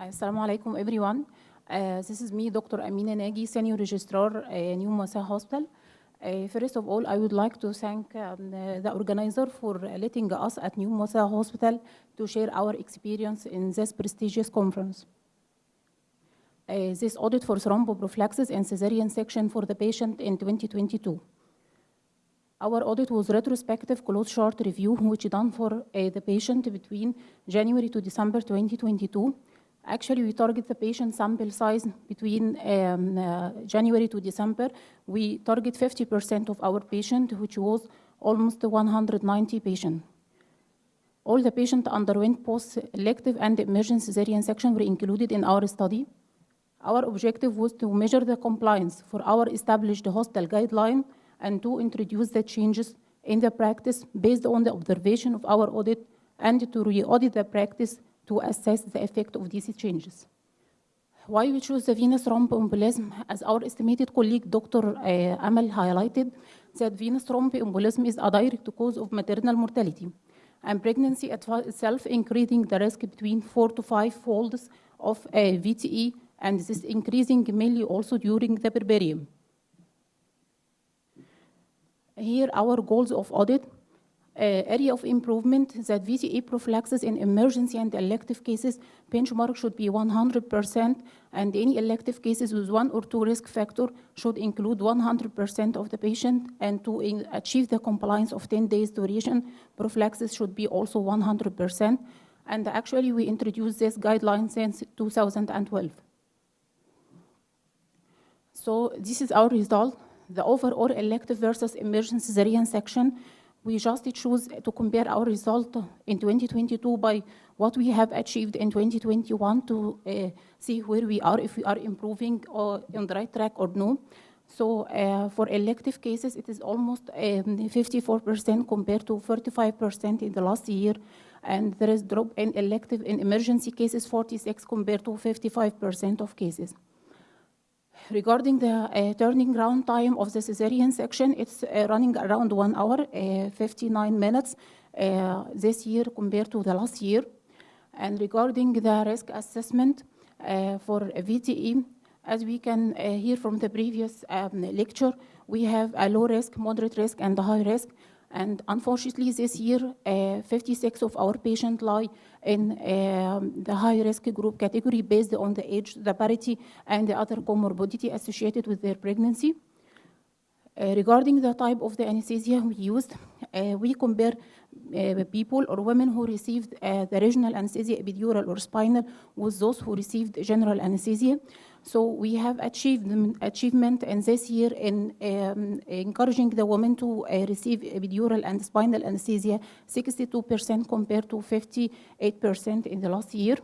Assalamu alaikum, everyone. Uh, this is me, Dr. Amina Nagy, Senior Registrar, uh, New Mowasat Hospital. Uh, first of all, I would like to thank um, the, the organizer for letting us at New Mowasat Hospital to share our experience in this prestigious conference. Uh, this audit for thromboprophylaxis and cesarean section for the patient in 2022. Our audit was retrospective close chart review which done for uh, the patient between January to December 2022. Actually, we target the patient sample size between um, uh, January to December. We target 50% of our patient, which was almost 190 patients. All the patients underwent post-elective and emergency cesarean section were included in our study. Our objective was to measure the compliance for our established hospital guideline and to introduce the changes in the practice based on the observation of our audit and to re-audit the practice to assess the effect of these changes. Why we choose the venous thromboembolism? As our estimated colleague Dr. Uh, Amal highlighted, that venous thromboembolism is a direct cause of maternal mortality, and pregnancy itself increasing the risk between four to five folds of uh, VTE, and this is increasing mainly also during the puerperium. Here, our goals of audit Eh, area of improvement that VTE prophylaxis in emergency and elective cases benchmark should be 100% and any elective cases with one or two risk factor should include 100% of the patient. And to achieve the compliance of 10 days duration prophylaxis should be also 100% and actually we introduced this guideline since 2012. So this is our result. The overall elective versus emergency cesarean section, we just choose to compare our result in 2022 by what we have achieved in 2021 to uh, see where we are, if we are improving or on the right track or no. So uh, for elective cases, it is almost 54% um, compared to 45% in the last year. And there is drop in elective in emergency cases, 46 compared to 55% of cases. Regarding the uh, turning round time of the cesarean section, it's uh, running around one hour, uh, 59 minutes this year compared to the last year. And regarding the risk assessment for VTE, as we can hear from the previous um, lecture, we have a low risk, moderate risk, and a high risk. And unfortunately, this year, uh, 56 of our patients lie in um, the high-risk group category based on the age, the parity, and the other comorbidity associated with their pregnancy. Uh, regarding the type of the anesthesia we used, uh, we compare uh, people or women who received uh, the regional anesthesia, epidural or spinal, with those who received general anesthesia. So we have achieved achievement in this year in um, encouraging the women to uh, receive epidural and spinal anesthesia, 62% compared to 58% in the last year.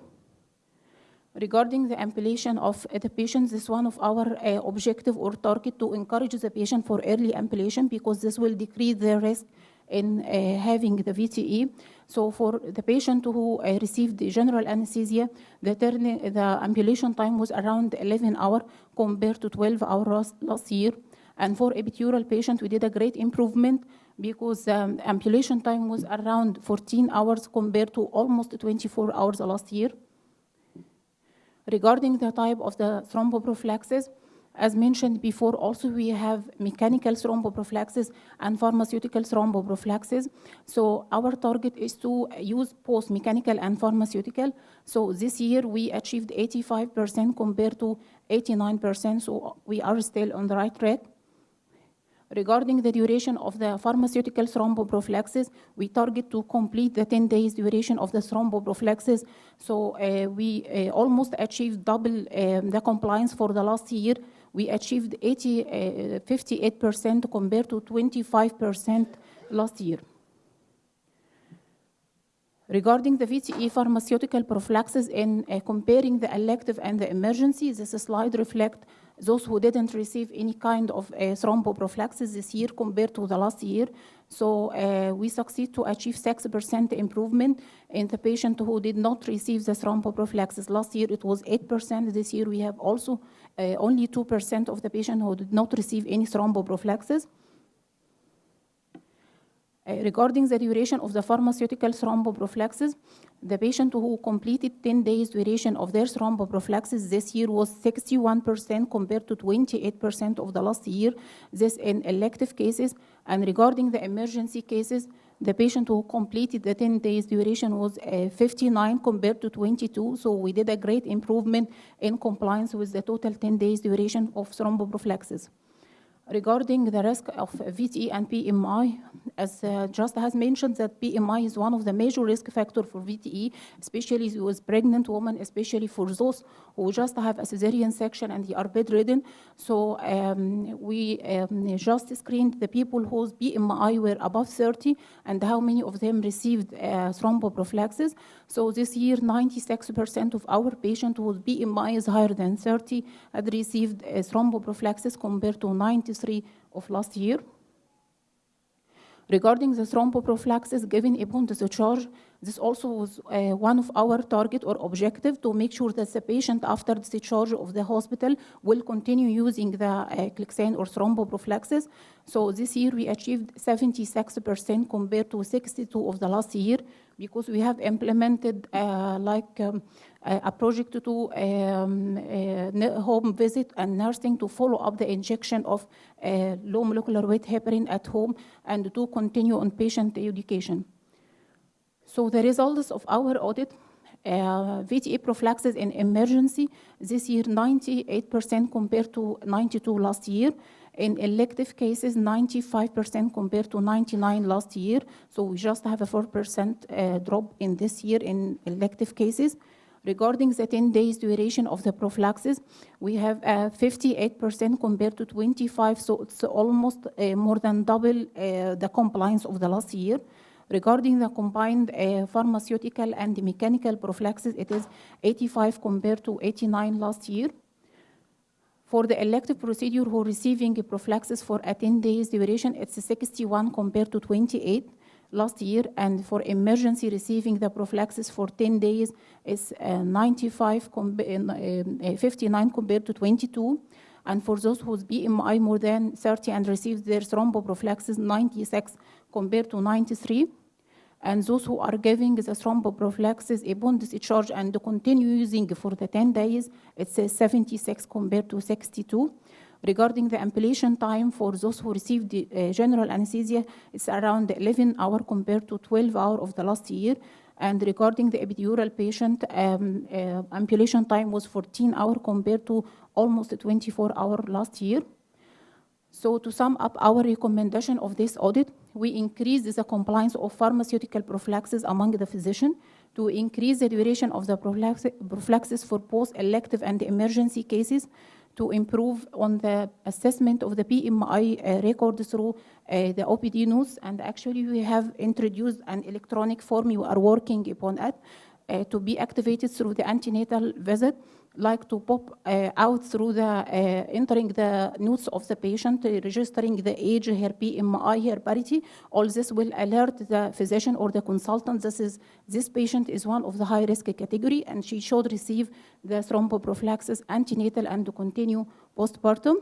Regarding the ambulation of uh, the patient, this is one of our uh, objective or target to encourage the patient for early ambulation because this will decrease the risk in uh, having the VTE. So for the patient who uh, received general anesthesia, the, the ambulation time was around 11 hours compared to 12 hours last year. And for epidural patient, we did a great improvement because um, ambulation time was around 14 hours compared to almost 24 hours last year. Regarding the type of the thromboprophylaxis, as mentioned before, also we have mechanical thromboprophylaxis and pharmaceutical thromboprophylaxis. So our target is to use both mechanical and pharmaceutical. So this year we achieved 85% compared to 89%, so we are still on the right track. Regarding the duration of the pharmaceutical thromboprophylaxis, we target to complete the 10 days duration of the thromboprophylaxis. So uh, we uh, almost achieved double um, the compliance for the last year we achieved 58% uh, compared to 25% last year. Regarding the VTE pharmaceutical prophylaxis in uh, comparing the elective and the emergency, this slide reflects those who didn't receive any kind of uh, thromboprophylaxis this year compared to the last year. So uh, we succeed to achieve 6% improvement in the patient who did not receive the thromboprophylaxis. Last year it was 8%. This year we have also Uh, only 2% of the patients who did not receive any thromboprophylaxis. Uh, regarding the duration of the pharmaceutical thromboprophylaxis, the patient who completed 10 days duration of their thromboprophylaxis this year was 61% compared to 28% of the last year, this in elective cases. And regarding the emergency cases, the patient who completed the 10 days duration was uh, 59 compared to 22. So we did a great improvement in compliance with the total 10 days duration of thromboprophylaxis. Regarding the risk of VTE and BMI, as uh, just has mentioned, that BMI is one of the major risk factor for VTE, especially with pregnant women, especially for those who just have a cesarean section and they are bedridden. So um, we um, just screened the people whose BMI were above 30 and how many of them received uh, thromboprophylaxis. So this year, 96% of our patients whose BMI is higher than 30 had received uh, thromboprophylaxis compared to 93 of last year. Regarding the thromboprophylaxis given upon the discharge, this also was uh, one of our target or objective to make sure that the patient after discharge of the hospital will continue using the uh, or thromboprophylaxis. So this year we achieved 76% compared to 62 of the last year because we have implemented uh, like um, a project to um, uh, home visit and nursing to follow up the injection of uh, low molecular weight heparin at home and to continue on patient education. So the results of our audit, uh, VTE prophylaxis in emergency, this year 98% compared to 92 last year. In elective cases, 95% compared to 99 last year. So we just have a 4% uh, drop in this year in elective cases. Regarding the 10 days duration of the prophylaxis, we have 58% uh, compared to 25, so it's almost uh, more than double uh, the compliance of the last year. Regarding the combined uh, pharmaceutical and mechanical prophylaxis, it is 85 compared to 89 last year. For the elective procedure who are receiving prophylaxis for a 10 days duration, it's 61 compared to 28 last year, and for emergency receiving the prophylaxis for 10 days is uh, 95, com uh, uh, 59 compared to 22. And for those whose BMI more than 30 and received their thromboprophylaxis, 96 compared to 93. And those who are giving the thromboprophylaxis upon discharge and continue using for the 10 days, it's 76 compared to 62. Regarding the ambulation time for those who received the, uh, general anesthesia, it's around 11 hour compared to 12 hour of the last year. And regarding the epidural patient, um, uh, ambulation time was 14 hour compared to almost 24 hour last year. So to sum up our recommendation of this audit, we increase the compliance of pharmaceutical prophylaxis among the physician to increase the duration of the prophylaxis for both elective and emergency cases to improve on the assessment of the BMI uh, record through uh, the OPD notes. And actually, we have introduced an electronic form. We are working upon it uh, to be activated through the antenatal visit like to pop uh, out through the uh, entering the notes of the patient, uh, registering the age, her BMI, her parity. All this will alert the physician or the consultant. This is this patient is one of the high risk category, and she should receive the thromboprophylaxis antenatal and to continue postpartum.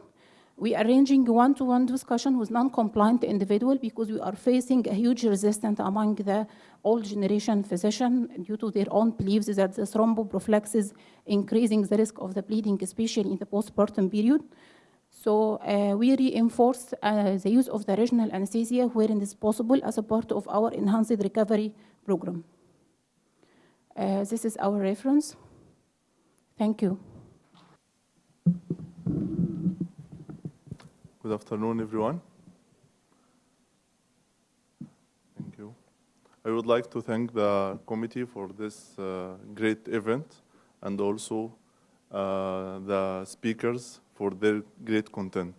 We are arranging one-to-one discussion with non-compliant individual because we are facing a huge resistance among the old generation physician due to their own beliefs that the thromboprophylaxis increasing the risk of the bleeding, especially in the postpartum period. So uh, we reinforce uh, the use of the regional anesthesia where it is possible as a part of our enhanced recovery program. Uh, this is our reference. Thank you. Good afternoon, everyone. Thank you. I would like to thank the committee for this uh, great event and also uh, the speakers for their great content.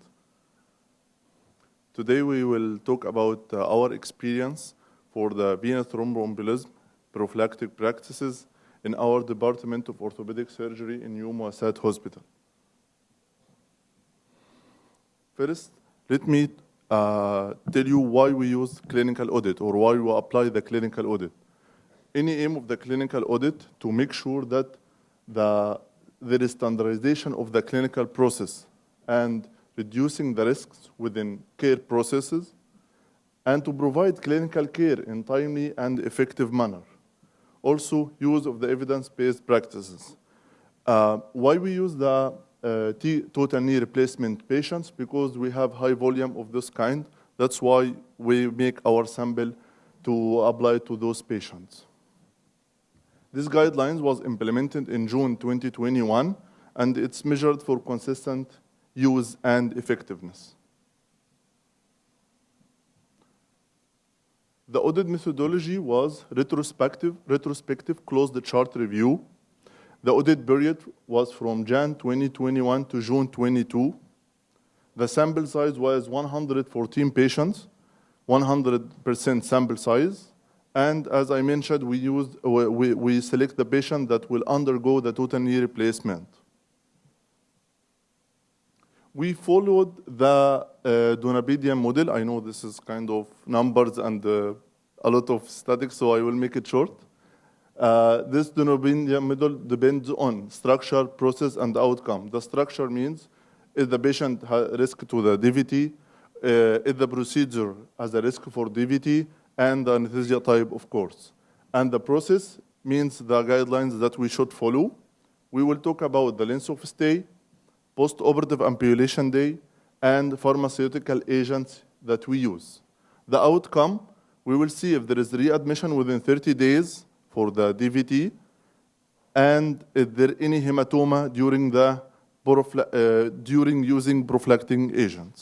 Today we will talk about uh, our experience for the venous thromboembolism prophylactic practices in our Department of Orthopedic Surgery in New Muassat Hospital. First, let me uh, tell you why we use clinical audit or why we apply the clinical audit. Any aim of the clinical audit to make sure that the, there is standardization of the clinical process and reducing the risks within care processes and to provide clinical care in timely and effective manner. Also, use of the evidence-based practices. Uh, why we use the uh, total knee replacement patients? Because we have high volume of this kind. That's why we make our sample to apply to those patients. This guidelines was implemented in June 2021, and it's measured for consistent use and effectiveness. The audit methodology was retrospective, retrospective closed chart review. The audit period was from Jan 2021 to June 22. The sample size was 114 patients, 100% sample size. And as I mentioned, we, used, we, we select the patient that will undergo the total knee replacement. We followed the uh, model. I know this is kind of numbers and uh, a lot of statics, so I will make it short. Uh, this Donabedian model depends on structure, process, and outcome. The structure means if the patient risk to the DVT, uh, if the procedure has a risk for DVT, and the anesthesia type, of course. And the process means the guidelines that we should follow. We will talk about the length of stay, post-operative ambulation day, and pharmaceutical agents that we use. The outcome, we will see if there is readmission within 30 days for the DVT, and if there any hematoma during, the, uh, during using prophylactic agents.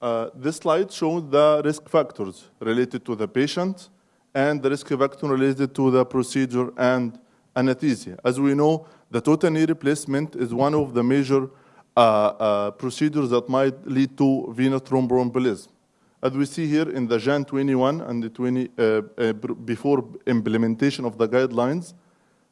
Uh, this slide shows the risk factors related to the patient and the risk factor related to the procedure and anesthesia. As we know, the total knee replacement is one of the major uh, uh, procedures that might lead to venous thromboembolism. As we see here in the Jan 21 and the 20, uh, uh before implementation of the guidelines,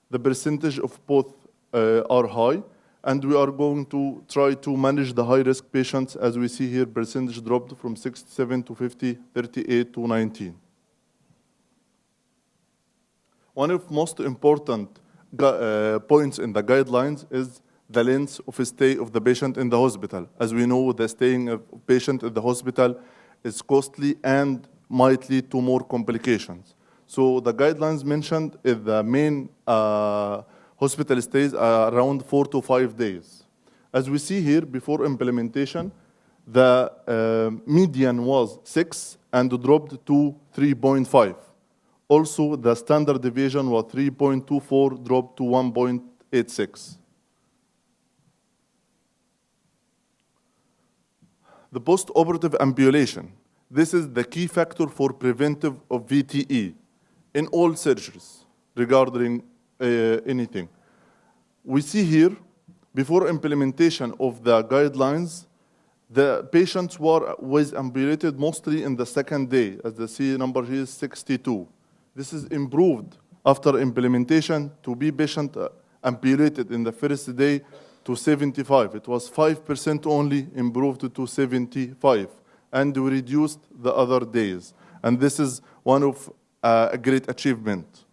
the percentage of both uh, are high, and we are going to try to manage the high-risk patients, as we see here, percentage dropped from 67 to 50, 38 to 19. One of most important uh, points in the guidelines is the length of stay of the patient in the hospital. As we know, the staying of patient in the hospital is costly and might lead to more complications. So the guidelines mentioned is the main uh, hospital stays around four to five days. As we see here, before implementation, the uh, median was six and dropped to 3.5. Also, the standard deviation was 3.24, dropped to 1.86. The post-operative ambulation. This is the key factor for preventive of VTE in all surgeries regarding uh, anything. We see here, before implementation of the guidelines, the patients were was ambulated mostly in the second day, as the C number here is 62. This is improved after implementation to be patient uh, ambulated in the first day to 75. It was 5% only improved to 75, and we reduced the other days. And this is one of uh, a great achievement.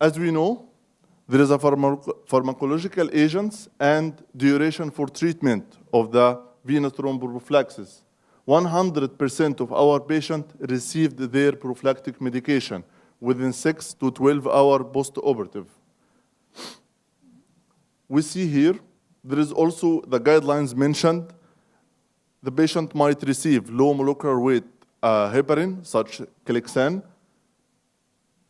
As we know, there is a pharmacological agents and duration for treatment of the venous thromboprophylaxis. 100% of our patients received their prophylactic medication within 6 to 12 hour post-operative. We see here, there is also the guidelines mentioned. The patient might receive low molecular weight uh, heparin, such Clexane,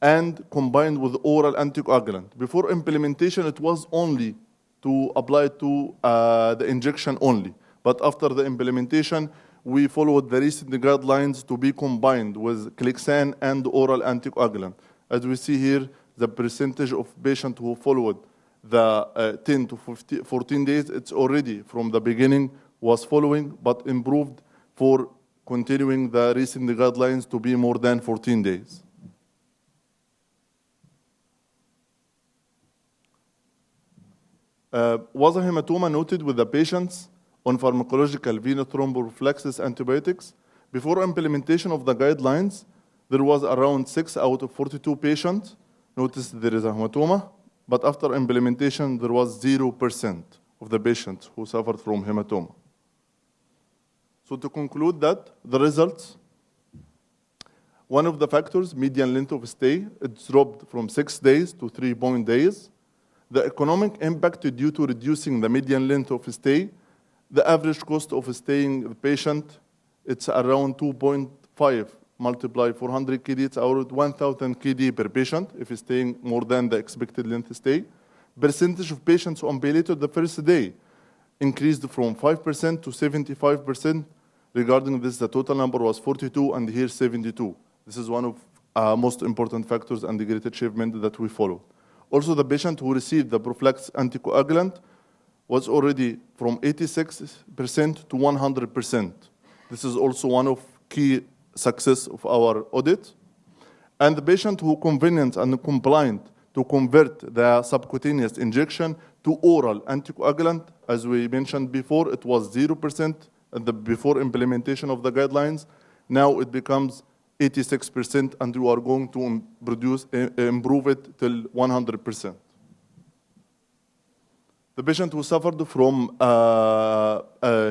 and combined with oral anticoagulant. Before implementation, it was only to apply to uh, the injection only. But after the implementation, we followed the recent guidelines to be combined with Clexane and oral anticoagulant. As we see here, the percentage of patients who followed the uh, 10 to 15, 14 days, it's already from the beginning was following, but improved for continuing the recent guidelines to be more than 14 days. Uh, was a hematoma noted with the patients on pharmacological venous thromboprophylaxis antibiotics? Before implementation of the guidelines, there was around 6 out of 42 patients noticed there is a hematoma, but after implementation, there was 0% of the patients who suffered from hematoma. So to conclude that, the results, one of the factors, median length of stay, it dropped from six days to three point days. The economic impact due to reducing the median length of stay, the average cost of staying the patient, it's around 2.5 multiply 400 KD, it's around 1,000 KD per patient if he's staying more than the expected length of stay. Percentage of patients on palliative the first day increased from 5% to 75%. Regarding this, the total number was 42 and here 72. This is one of uh, most important factors and the great achievement that we follow. Also, the patient who received the prophylaxis anticoagulant was already from 86% to 100%. This is also one of key success of our audit. And the patient who convenient and compliant to convert the subcutaneous injection to oral anticoagulant, as we mentioned before, it was 0% at the before implementation of the guidelines. Now it becomes 86%, and we are going to produce, improve it till 100%. The patient who suffered from uh, uh,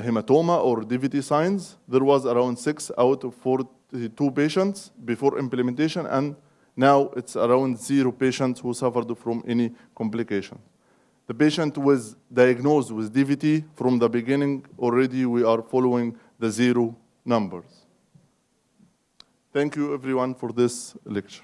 hematoma or DVT signs, there was around six out of 42 patients before implementation, and now it's around zero patients who suffered from any complication. The patient was diagnosed with DVT from the beginning. Already we are following the zero numbers. Thank you everyone for this lecture.